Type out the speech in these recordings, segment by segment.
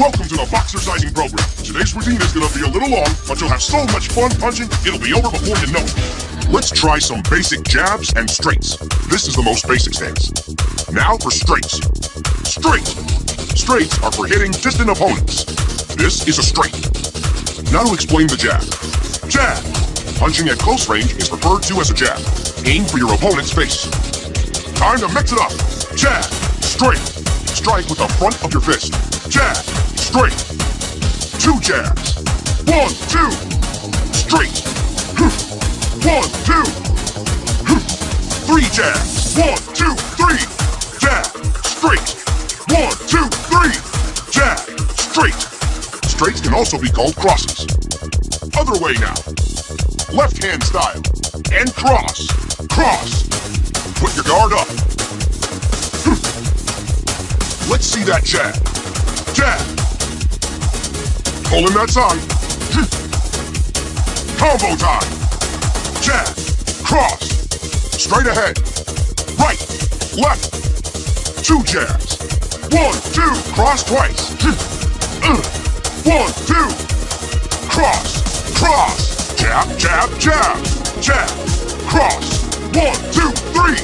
Welcome to the boxer Boxercising program. Today's routine is gonna be a little long, but you'll have so much fun punching, it'll be over before you know it. Let's try some basic jabs and straights. This is the most basic stance. Now for straights. Straight. Straights are for hitting distant opponents. This is a straight. Now to explain the jab. Jab. Punching at close range is referred to as a jab. Aim for your opponent's face. Time to mix it up. Jab. Straight. Strike with the front of your fist. Jab. Straight. Two jabs. One, two. Straight. One, two. Three jabs. One, two, three. Jab. Straight. One, two, three. Jab. Straight. Straights can also be called crosses. Other way now. Left hand style. And cross. Cross. Put your guard up. Let's see that jab. Jab. Pull in that side. Combo time. Jab. Cross. Straight ahead. Right. Left. Two jabs. One, two. Cross twice. Uh. One, two. Cross. Cross. Jab, jab, jab. Jab. Cross. One, two, three.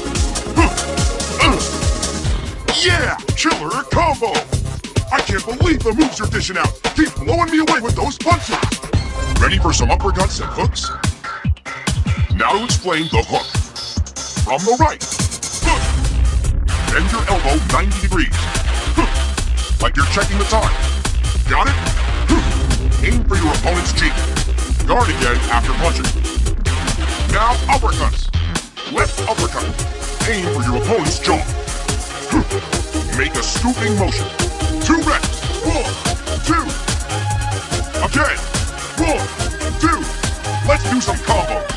Uh. Yeah! Killer combo! I can't believe the moves you're dishing out! Keep blowing me away with those punches! Ready for some uppercuts and hooks? Now to explain the hook. From the right. Hook. Bend your elbow 90 degrees. Hook. Like you're checking the time. Got it? Hook. Aim for your opponent's cheek. Guard again after punching. Now uppercuts. Left uppercut. Aim for your opponent's jaw. Make a scooping motion. Two reps. One, two. Again. One, two. Let's do some combos.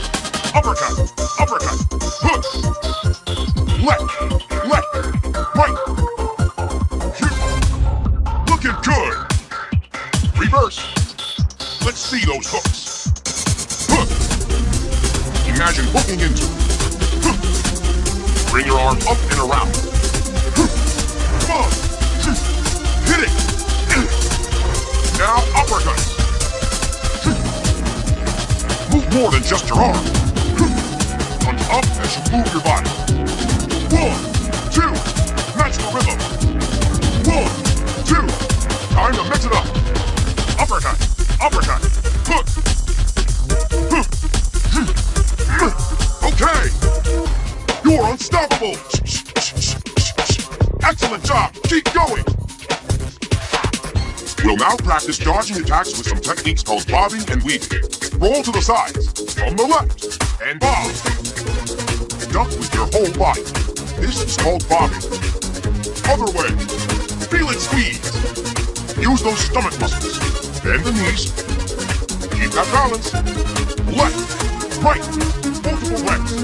Uppercut. Uppercut. Hook. Left. Left. Right. Looking good. Reverse. Let's see those hooks. Hook. Imagine hooking into. Hook. Bring your arm up and around. Come on. More than just your arm. Punch up as you move your body. One, two. Match the rhythm. One, two. Time to mix it up. Uppercut. Uppercut. We'll now practice dodging attacks with some techniques called bobbing and weaving. Roll to the sides, from the left, and bob. Duck with your whole body. This is called bobbing. Other way. Feel it squeeze. Use those stomach muscles. Bend the knees. Keep that balance. Left, right, multiple reps.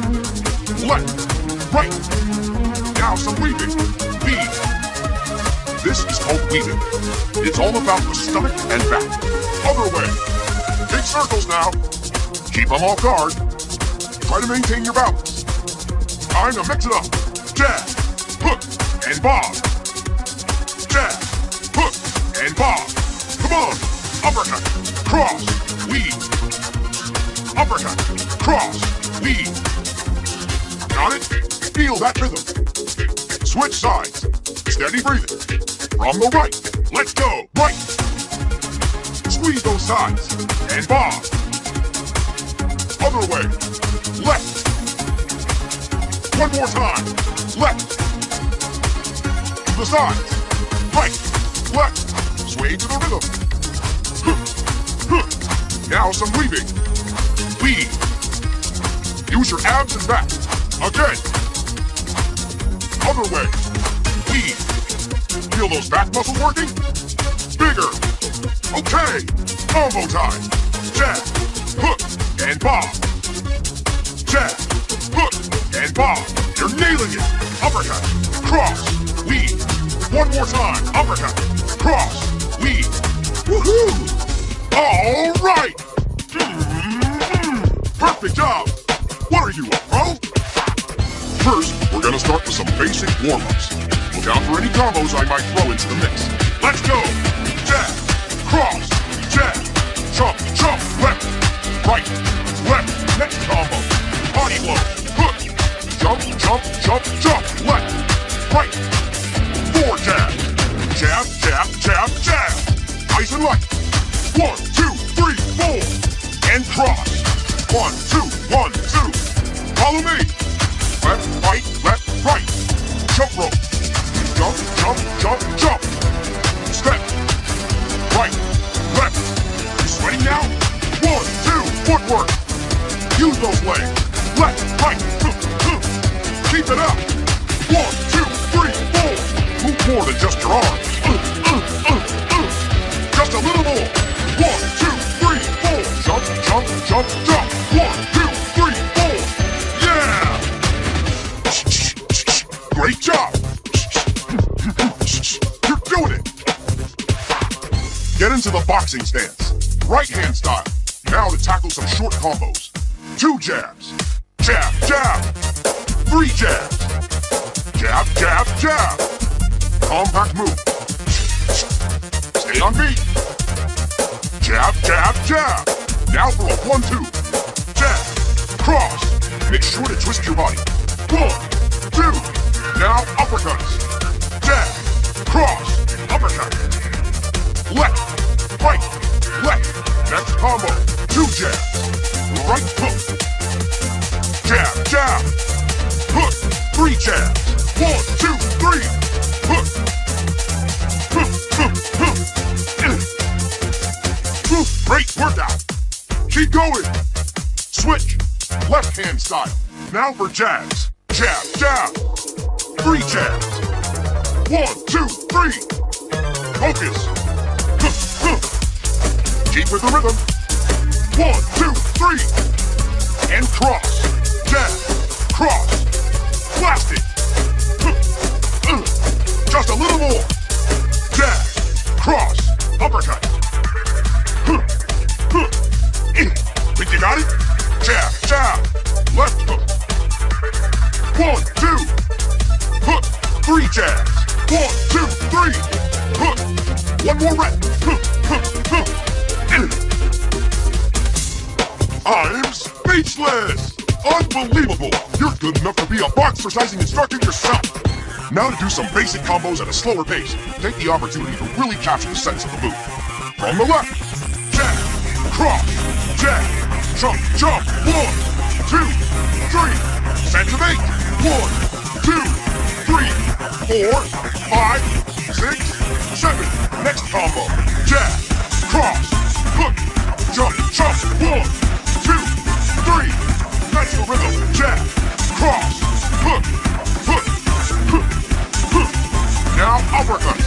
Left, right. Now some weaving. Weave. This is called weaving. It's all about the stomach and back. Other way. Big circles now. Keep them off guard. Try to maintain your balance. Time to mix it up. Jab, hook, and bob. Jab, hook, and bob. Come on. Uppercut, cross, weave. Uppercut, cross, weave. Got it? Feel that rhythm. Switch sides. Steady breathing. From the right. Let's go. Right. Squeeze those sides. And bob. Other way. Left. One more time. Left. To the sides. Right. Left. Sway to the rhythm. Now some weaving. Weave. Use your abs and back. Again. Other way. Weave. Feel those back muscles working? Bigger. Okay. Combo time. Jab. Hook. And bob. Jab. Hook. And bob. You're nailing it. Uppercut. Cross. Weave. One more time. Uppercut. Cross. Weave. Woohoo! All right. Mm-hmm. Perfect job. What are you, a pro? First, we're gonna start with some basic warm-ups. Look out for any combos I might throw into the mix. Let's go! jab, cross, jab, jump, jump, left, right, left, next combo, body blow, hook, jump, jump, jump, jump, left, right, four jab, jab, jab, jab, jab, nice and light, one, two, three, four, and cross, one, two, one, two, follow me, left, right, left, right, jump rope, jump, jump, jump, jump, step, right, left, you sweating now? One, two, footwork, use those legs, left, right, keep it up, one, two, three, four, move more than just your arms, uh, uh, uh. just a little more, one, two, three, four, jump, jump, jump, jump, boxing stance. Right hand style. Now to tackle some short combos. Two jabs. Jab, jab. Three jabs. Jab, jab, jab. Compact move. Stay on beat. Jab, jab, jab. Now for a one-two. Jab. Cross. Make sure to twist your body. One, two. Now uppercuts. Jab. Cross. Uppercut. Left. Right. Left. Next combo. Two jabs. Right hook. Jab. Jab. Hook. Three jabs. One, two, three. Hook. Hook. Hook. Hook. Whew, Great workout. Keep going. Switch. Left hand style. Now for jabs. Jab, jab. Three jabs. One, two, three. Focus. Keep with the rhythm. One, two, three. And cross. Jab. Cross. Blast it. Uh. Just a little more. Now to do some basic combos at a slower pace. Take the opportunity to really capture the sense of the move. From the left, jab, cross, jab, jump, jump, one, two, three, eight, one, two, three, four, five, six, seven. Next combo, jab, cross, hook, jump, jump, one, two, three. That's the rhythm, jab, cross, Now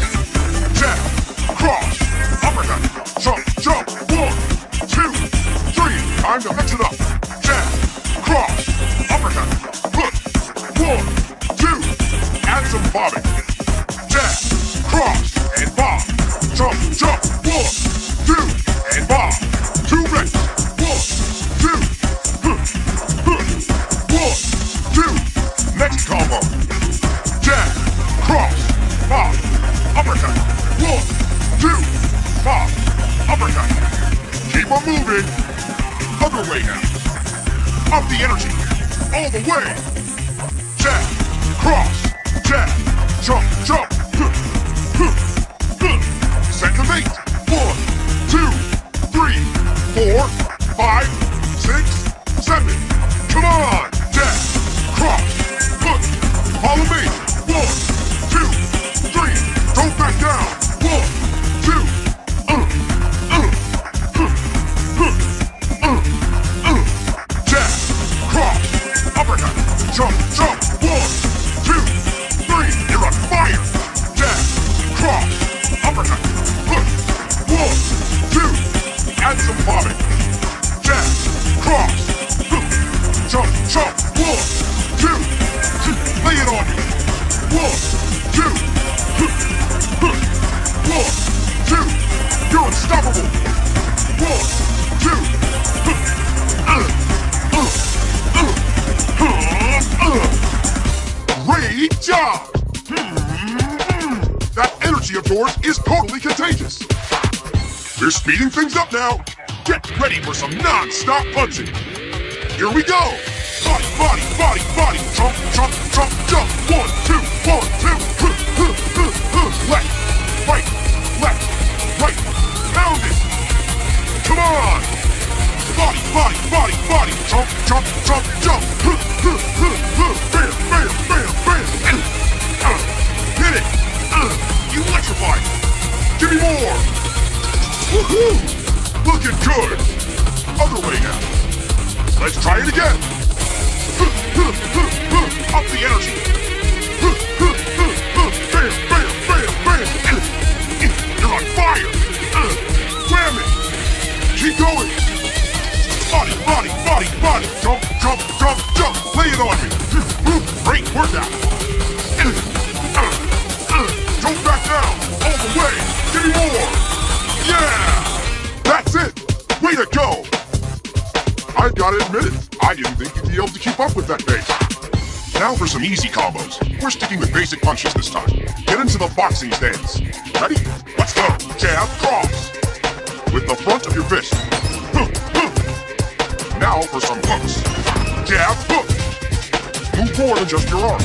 non-stop punching. Here we go. Body, body, body, body. Jump, jump, jump, jump. One, two, one, two. Huh, huh, huh, huh. Left, right, left, right. Pound it. Come on. Body, body, body, body. Jump, jump, jump, jump. Huh, huh, huh, huh. Bam, bam, bam, bam. Uh, hit it. Uh, electrify. Give me more. Woohoo! Looking good. Other way now. Let's try it again. Up the energy. Bam, bam, bam, bam. You're on fire. Wham it. Keep going. Body, body, body, body. Jump, jump, jump, jump. Lay it on me. Great workout. Don't back down. All the way. Give me more. Admit it. I didn't think you'd be able to keep up with that pace. Now for some easy combos. We're sticking with basic punches this time. Get into the boxing stance. Ready? Let's go. Jab, cross. With the front of your fist. Now for some hooks. Jab, hook. Move more than just your arm.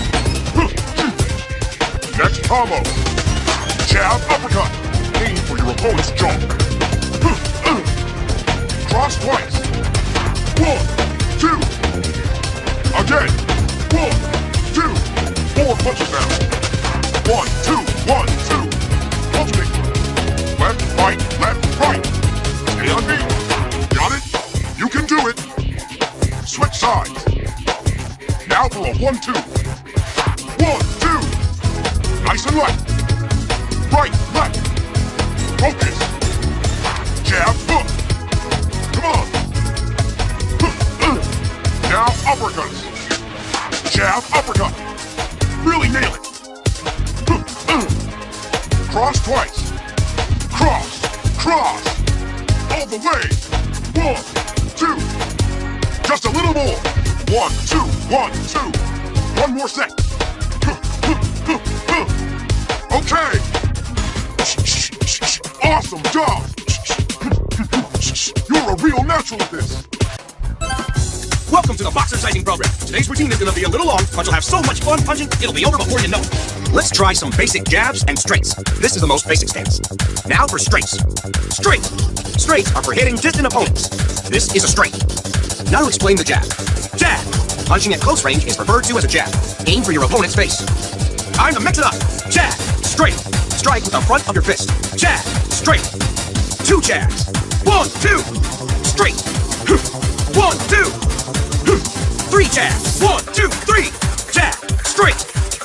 Next combo. Jab, uppercut. Aim for your opponent's jaw. Cross twice. One, two. Again. One, two. Four punches now. One, two, one, two. Alternate. Left, right, left, right. Stay on me. Got it? You can do it. Switch sides. Now for a one, two. One, two. Nice and left. Right, left. Focus. Jab, hook. Now uppercuts. Jab, uppercut. Really nail it. Cross twice. Cross, cross. All the way. One, two. Just a little more. One, two, one, two. One more set. Okay. Awesome job. You're a real natural at this. Welcome to the Boxercising Program. Today's routine is going to be a little long, but you'll have so much fun punching, it'll be over before you know it. Let's try some basic jabs and straights. This is the most basic stance. Now for straights. Straight. Straights are for hitting distant opponents. This is a straight. Now to explain the jab. Jab. Punching at close range is referred to as a jab. Aim for your opponent's face. Time to mix it up. Jab. Straight. Strike with the front of your fist. Jab. Straight. Two jabs. One, two. Straight. One, two. Three jabs. One, two, three. Jab. Straight.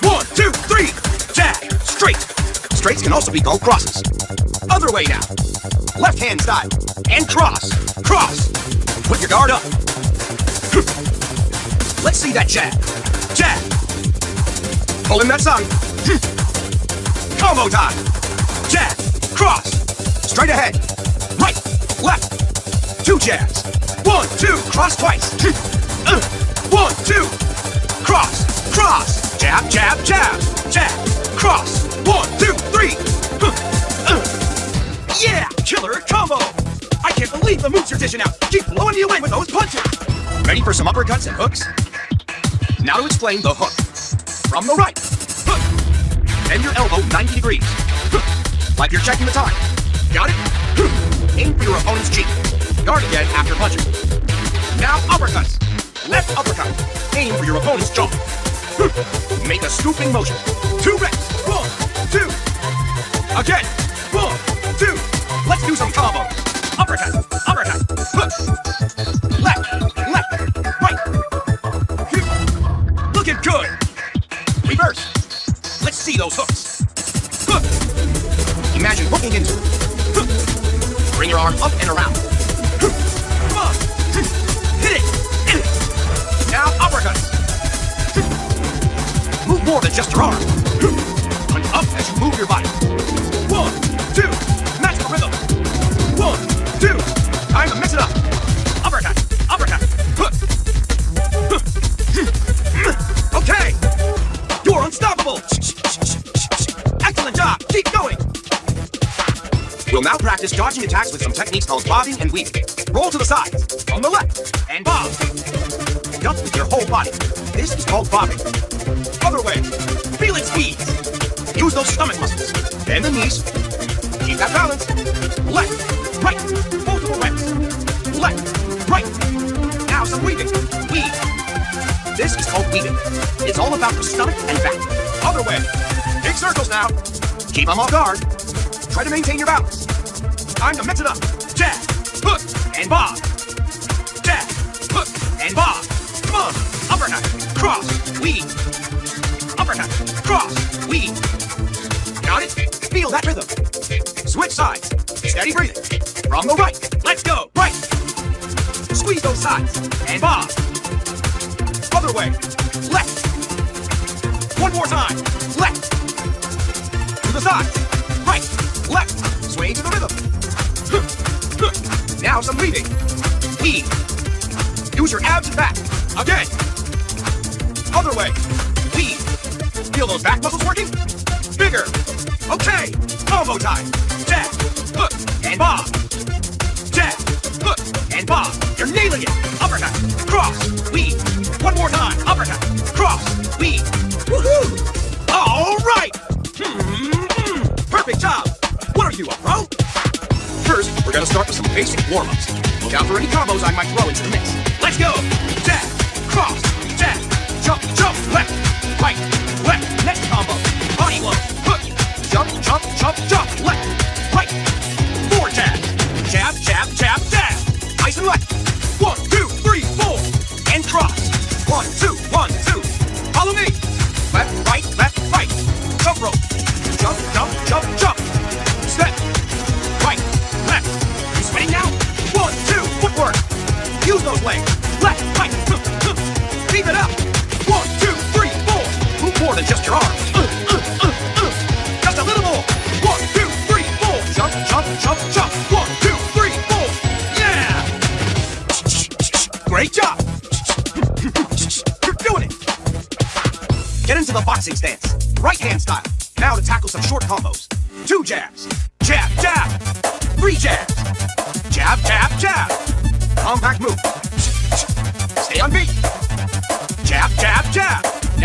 One, two, three. Jab. Straight. Straights can also be called crosses. Other way now. Left hand side. And cross. Cross. Put your guard up. Let's see that jab. Jab. Pull in that tongue. Combo time. Jab. Cross. Straight ahead. Right. Left. Two jabs. One, two. Cross twice. Uh, One, two. Cross. Cross. Jab, jab, jab. Jab. Cross. One, two, three. Uh. Yeah! Killer combo! I can't believe the moves you're dishing out. Keep blowing you away with those punches. Ready for some uppercuts and hooks? Now to explain the hook. From the right. Hook. Bend your elbow 90 degrees. Like you're checking the time. Got it? Aim for your opponent's cheek. Guard again after punching. Now uppercuts. Left uppercut. Aim for your opponent's jaw. Hmm. Make a scooping motion. Two reps. One, two. Again. Practice dodging attacks with some techniques called bobbing and weaving. Roll to the side, on the left, and bob. Duck with your whole body. This is called bobbing. Other way. Feel it squeeze. Use those stomach muscles. Bend the knees. Keep that balance. Left, right, multiple reps. Left, right. Now some weaving. Weave. This is called weaving. It's all about the stomach and back. Other way. Big circles now. Keep them off guard. Try to maintain your balance. Time to mix it up. Jab, hook, and bob. Jab, hook, and bob. On. Uppercut, cross, weave. Uppercut, cross, weave. Got it? Feel that rhythm. Switch sides. Steady breathing. From the right. Let's go. Right. Squeeze those sides. And bob. Other way. Left. One more time. Left. To the side. Right. Left. Sway to the rhythm. Now some weaving. Weave. Use your abs and back. Again. Other way. Weave. Feel those back muscles working? Bigger. Okay. Combo time. Jab. Hook. And bob. Jab. Hook. And bob. You're nailing it. Uppercut. Cross. Weave. One more time. Uppercut. Cross. Weave. Woohoo! All right. Hmm. Perfect job. What are you, a pro? First, we're gonna start with some basic warm-ups. Look out for any combos I might throw into the mix. Let's go! Jab, cross, jab, jump, jump, left, right,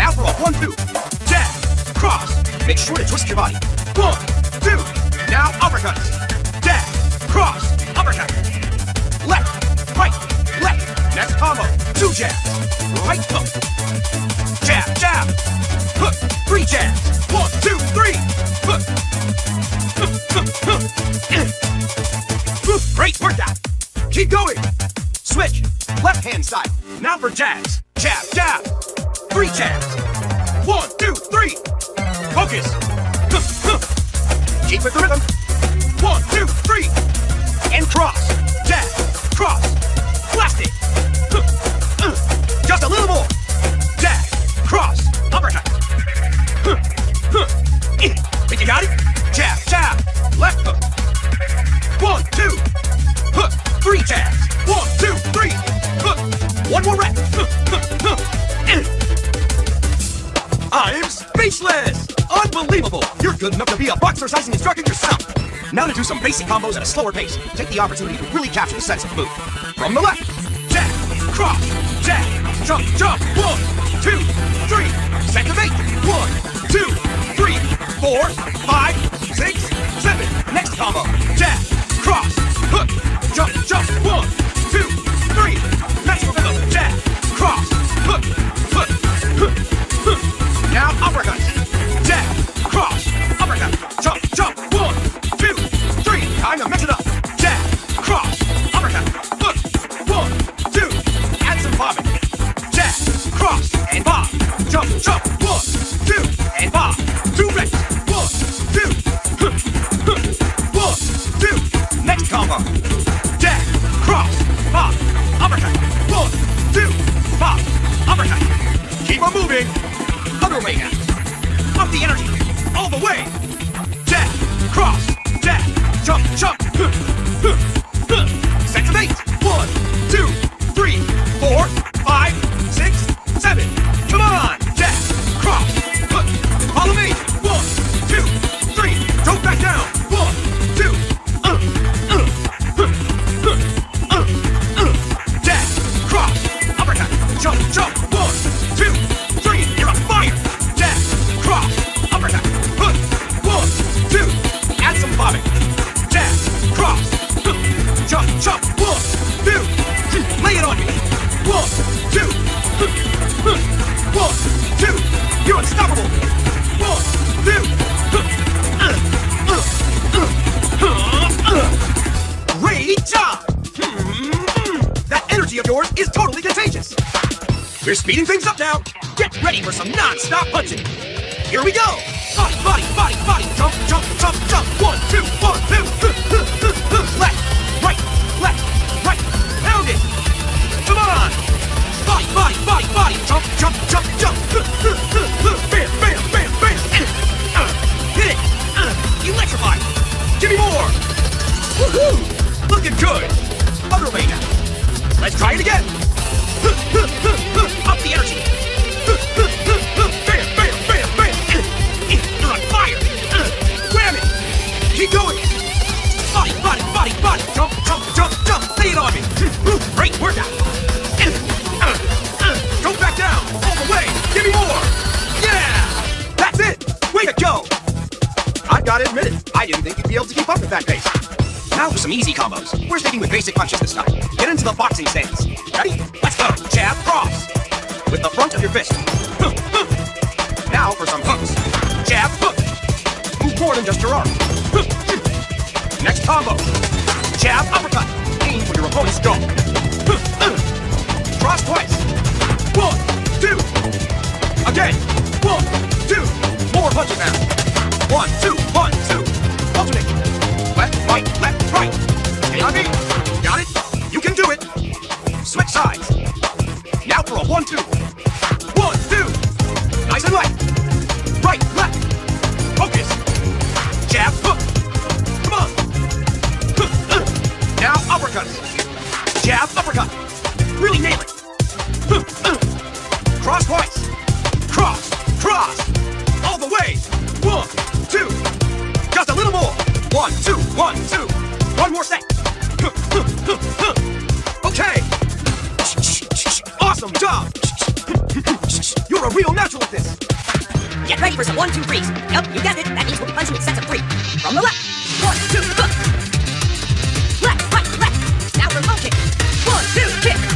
Now for a one-two. Jab. Cross. Make sure to twist your body. One, two. Now uppercuts. Jab. Cross. Uppercut. Left. Right. Left. Next combo. Two jabs. Right hook. Jab, jab. Hook. Three jabs. One, two, three. Hook. Great workout. Keep going. Switch. Left hand style. Now for jabs. Jab, jab. Three jabs. One, two, three. Focus. Keep with the rhythm. One, two, three. And cross. Jab. Cross. Blast it. Uh. Just a little more. Jab. Cross. Uppercut. Eh. Think you got it? Jab, jab. Left hook. One, two. Hook. Three jabs. One, two, three. Hook. One more rep. Unbelievable! You're good enough to be a boxercising instructor yourself! Now to do some basic combos at a slower pace. Take the opportunity to really capture the sense of the move. From the left, jab, cross, jab, jump, jump, one, two, three, eight, one, two, three, four, five, six, seven. Next combo, jab, cross, hook, jump, jump, one, two, three. Next rhythm, jab, cross, hook, We're speeding things up now. Get ready for some non-stop punching. Here we go. Body, body, body, body. Jump, jump, jump, jump. One, two, one, two. Left, right, left, right. Pound it. Come on. Body, body, body, body. Jump, jump, jump, jump. Bam, bam, bam, bam. Uh, hit it. Uh, electrify. Give me more. Woohoo! Looking good. Other way now. Let's try it again. Up the energy. Bam, bam, bam, bam. You're on fire. Wham it. Keep going. Body, body, body, body. Jump, jump, jump, jump. Lay it on me. Great workout. Don't back down. All the way. Give me more. Yeah. That's it. Way to go. I've got to admit it. I didn't think you'd be able to keep up with that pace. Now for some easy combos. We're sticking with basic punches this time. Get into the boxing stance. Ready? Let's go. Jab, cross. With the front of your fist. Now for some hooks. Jab, hook. Move more than just your arm. Next combo. Jab, uppercut. Aim for your opponent's jaw. Cross twice. One, two. Again. One, two. More punches now. One, two, one, two. Alternate. Left, right, left, right. Me. Got it? You can do it. Switch sides. Now for a one, two. One, two. Nice and light. Right, left. Focus. Jab, hook. Come on. Now uppercut. Jab, uppercut. Really nail it. Cross twice. Cross, cross. All the way. One, two. Just a little more. One, two, one, two. One more set. Okay. Awesome job. You're a real natural at this. Get ready for some one, two, threes. Yup, you guessed it. That means we'll be punching in sets of three. From the left. One, two, hook. Left, right, left. Now for low kick. One, two, kick.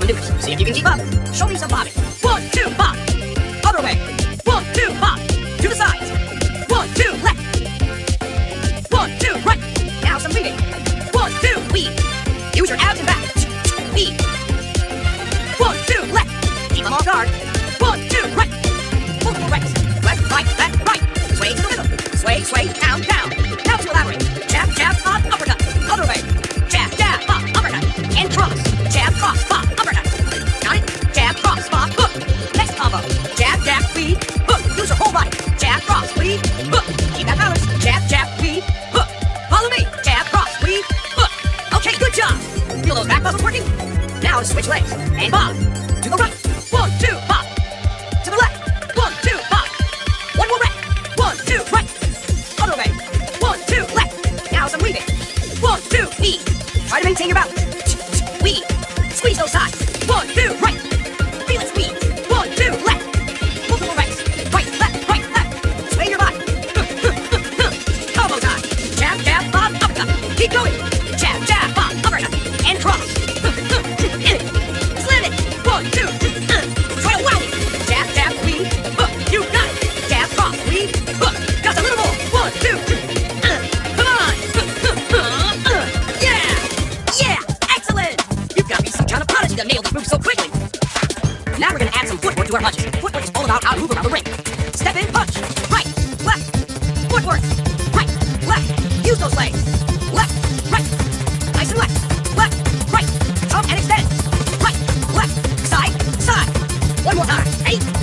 Maneuvers. See if you can keep up. Show me some bobbing. Try to maintain your One more time. Eight.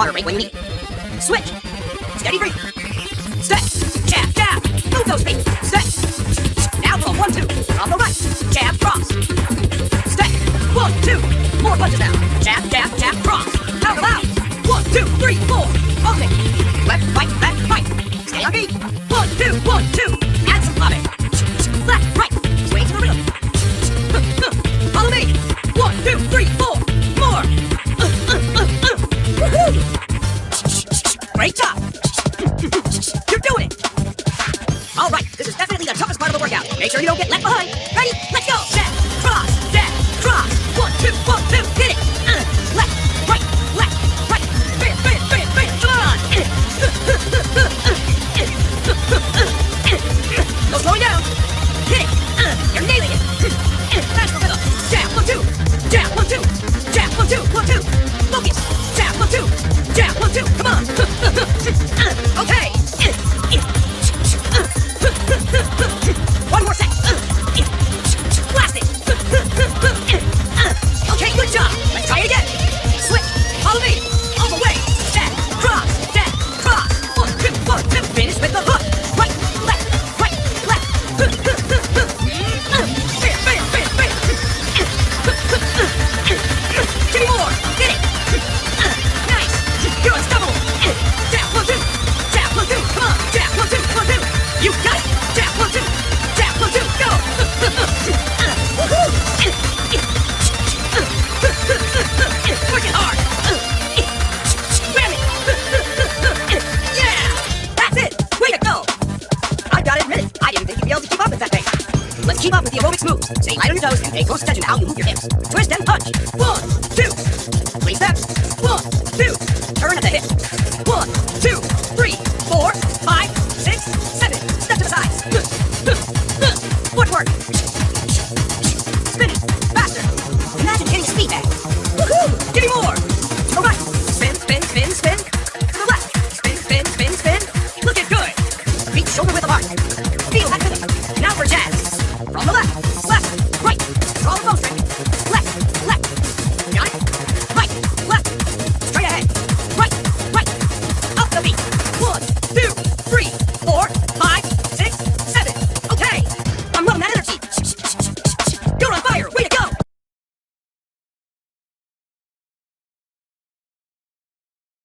water rate when you need. Switch. Steady breathe. Step. Jab. Jab. Move those feet. Step. Now pull. One, two. Off the right. Jab. Cross. Step. One, two. More punches now. Jab. Jab. Jab. Cross. How about? One, two, three, four. Okay. Left, right, left, right. Stay on beat. One, two, one, two. Add some bobbing. Left, right. Sway to the rhythm. Follow me. One, two, three, four. Make sure you don't get left behind. Ready? Let's go. Back, cross, back, cross. One, two, one, two. Get it. Uh, left, right, left, right. Bam, bam, bam, bam. Come on. No slowing down. Hit it. keep up with the aerobics moves. Stay light on your toes and pay close attention to how you move your hips. Twist and punch. One, two. Three steps. One, two. Turn at the hip. One, two.